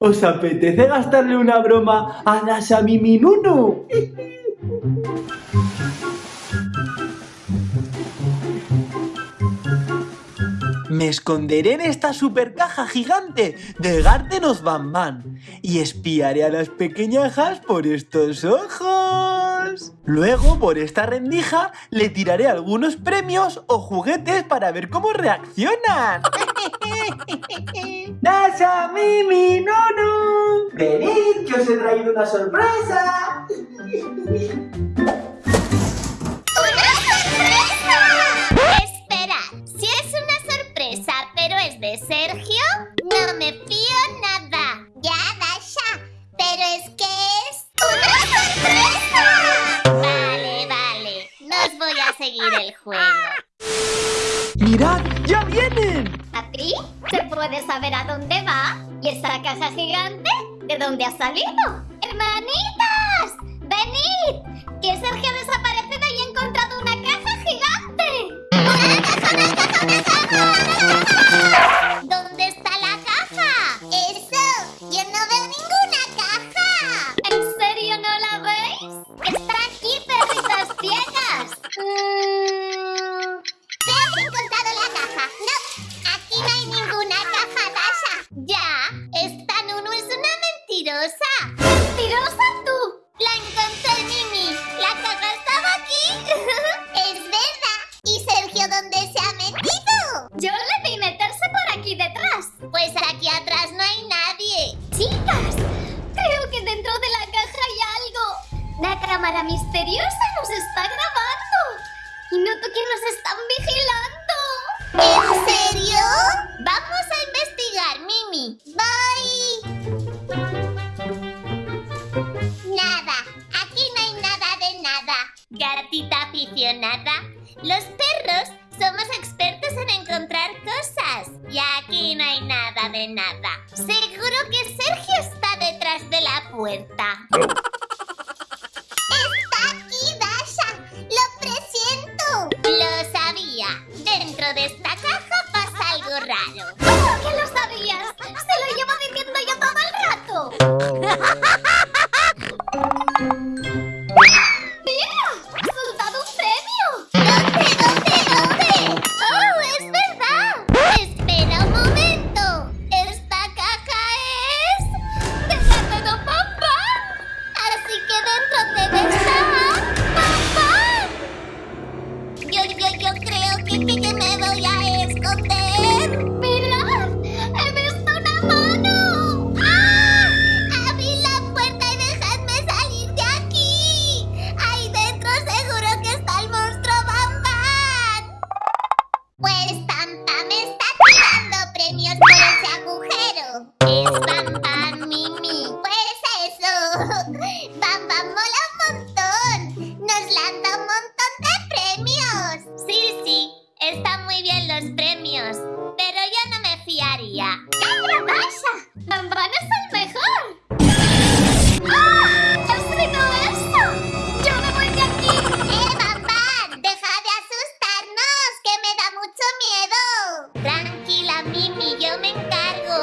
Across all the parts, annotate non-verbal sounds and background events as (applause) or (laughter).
¿Os apetece gastarle una broma a Dasha Nunu? Me esconderé en esta super caja gigante de Gardenos Bam y espiaré a las pequeñajas por estos ojos. Luego, por esta rendija, le tiraré algunos premios o juguetes para ver cómo reaccionan. (laughs) ¡Dasha, Mimi, Nunu! ¡Venid, que os he traído una sorpresa! (laughs) seguir el juego. ¡Mirad, ya vienen! ¿Papi? ¿Se puede saber a dónde va? ¿Y esa caja gigante? ¿De dónde ha salido? ¡Hermanitas! ¡Venid! Que Sergio ha desaparecido y ha encontrado Pues aquí atrás no hay nadie. ¡Chicas! Creo que dentro de la caja hay algo. La cámara misteriosa nos está grabando. Y noto que nos están vigilando. ¿En serio? Vamos a investigar, Mimi. Bye. Nada. Aquí no hay nada de nada. Gatita aficionada. Los perros nada. Seguro que Sergio está detrás de la puerta. Los premios. Pero yo no me fiaría. ¡Calla, Dasha! ¡Bam Bam es el mejor! ¡Ah! ¿Qué ha sido eso? ¡Yo me voy de aquí! ¡Eh, Bam Bam! ¡Deja de asustarnos! ¡Que me da mucho miedo! Tranquila, Mimi, yo me encargo.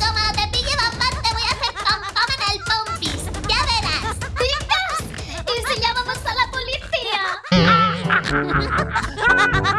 Como te pille (laughs)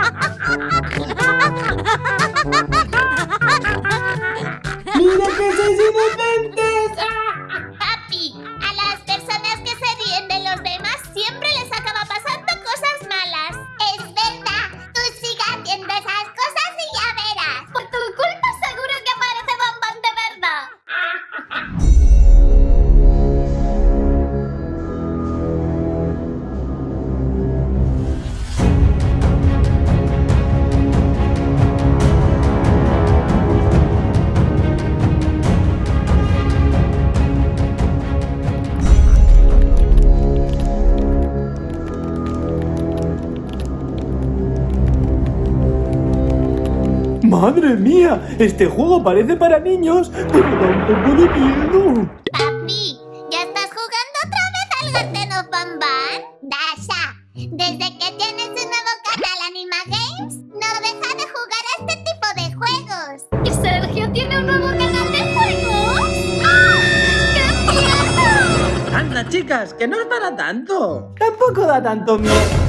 ¡Madre mía! Este juego parece para niños, pero da un poco de miedo. Papi, ¿ya estás jugando otra vez al Gateno Bambán? Dasha, desde que tienes un nuevo canal Anima Games, no deja de jugar a este tipo de juegos. ¿Y Sergio tiene un nuevo canal de juegos? ¡Ah! ¡Qué miedo! Anda, chicas, que no es para tanto. Tampoco da tanto miedo.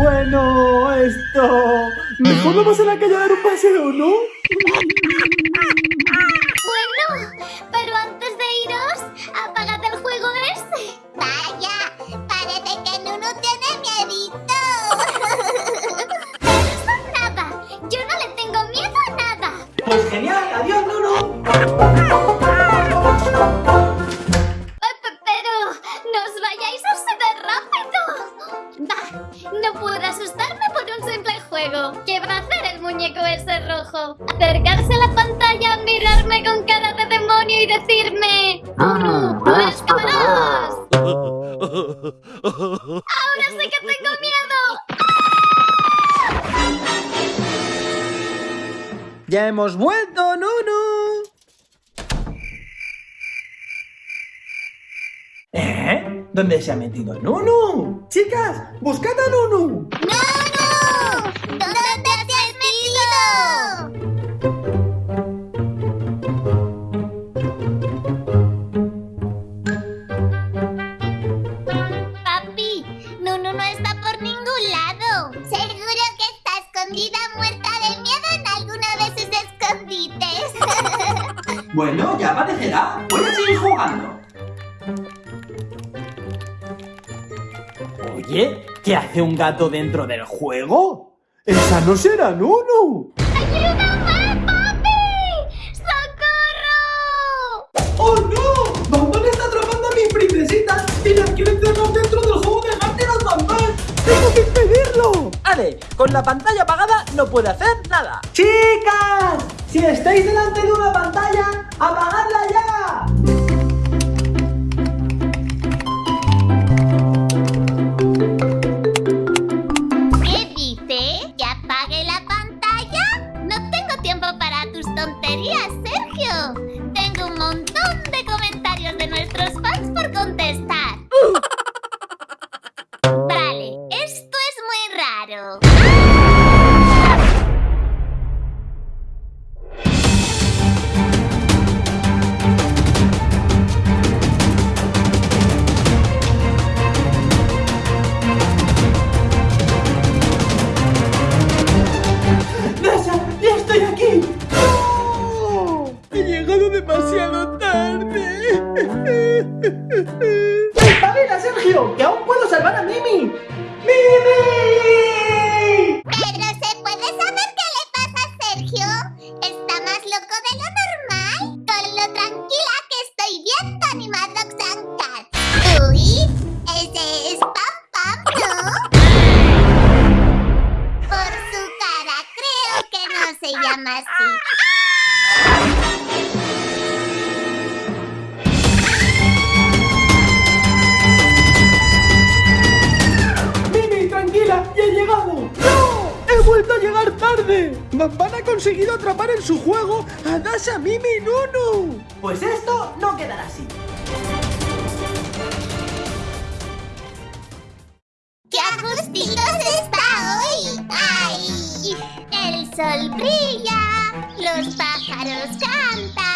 Bueno, esto... Mejor vamos a la calle a dar un paseo, ¿no? Bueno, pero antes de iros, apagad el juego ese. Vaya, parece que Nunu tiene miedito. Eso nada, yo no le tengo miedo a nada. Pues genial, adiós, Nunu. ¡Ahora sí que tengo miedo! Ya hemos vuelto, Nunu. ¿Eh? ¿Dónde se ha metido Nunu? Chicas, buscad a Nunu. ¡Nunu! ¿Dónde te Voy a seguir jugando. Oye, ¿qué hace un gato dentro del juego? ¡Esa no será Nunu! ¡Ayúdame, papi! ¡Socorro! ¡Oh no! ¡Bambán está atrapando a mis princesitas y las quiere encerrar dentro del juego de Garteros Bambán! ¡Tengo que impedirlo! Ale, con la pantalla apagada no puede hacer nada. ¡Chicas! Si estáis delante de una pantalla, ¡apagadla ya! Loco de lo normal? Con lo tranquila que estoy viendo Animadrox and Cats. Uy, ese es Pam Pam, ¿no? Por su cara creo que no se llama así. ¡Mimi, tranquila! ¡Ya he llegado! ¡No! ¡He vuelto a llegar tarde! Van ha conseguido atrapar en su juego a Dasha, Mimi y Nunu. Pues esto no quedará así. ¡Qué ajustitos está hoy! ¡Ay! El sol brilla, los pájaros cantan.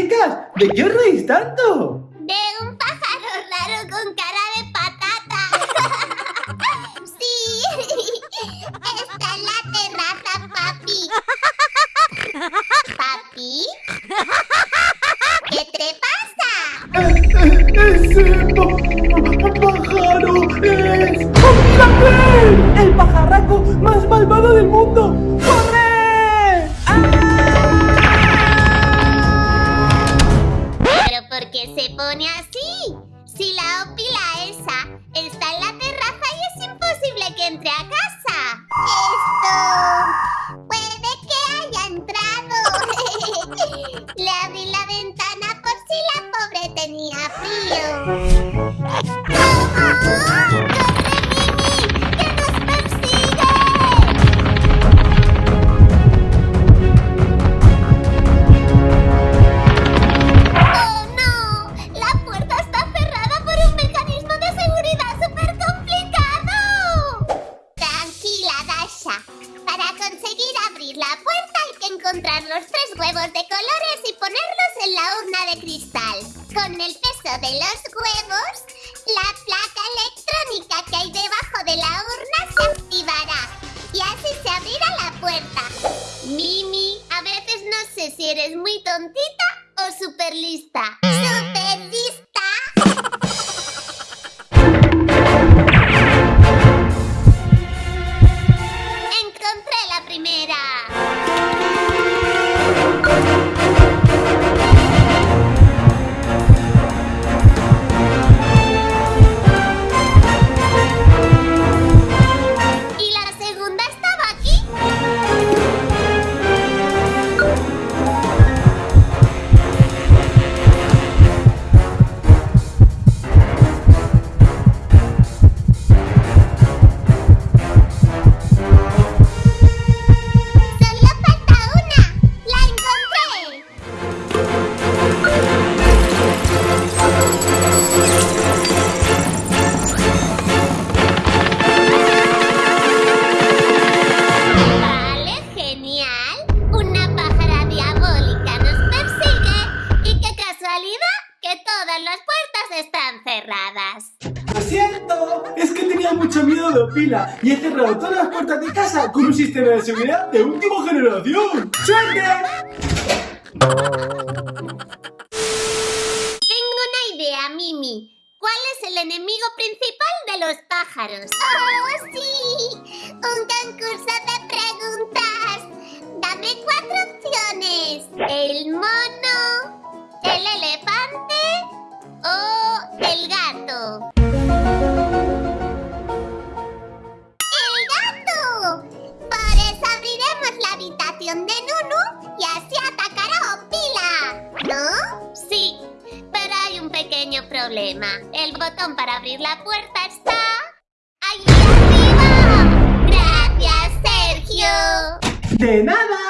Chicas! ¿De qué os reís tanto? De un pájaro raro con cara de patata. (laughs) Sí, está en la terraza, papi. ¿Papi? ¿Qué te pasa? ¡Ese pájaro es... ¡Oh! ¡El pajarraco más malvado del mundo! Con el peso de los huevos, la placa electrónica que hay debajo de la urna se activará y así se abrirá la puerta. Mimi, a veces no sé si eres muy tontita o súper lista. Están cerradas. ¡Lo siento! Es que tenía mucho miedo de Opila y he cerrado todas las puertas de casa con un sistema de seguridad de última generación. ¡Suerte! Tengo una idea, Mimi. ¿Cuál es el enemigo principal de los pájaros? ¡Oh, sí! ¡Un concurso de preguntas! Dame cuatro opciones. ¿El mono? Botón para abrir la puerta está... ¡Ahí arriba! ¡Gracias, Sergio! ¡De nada!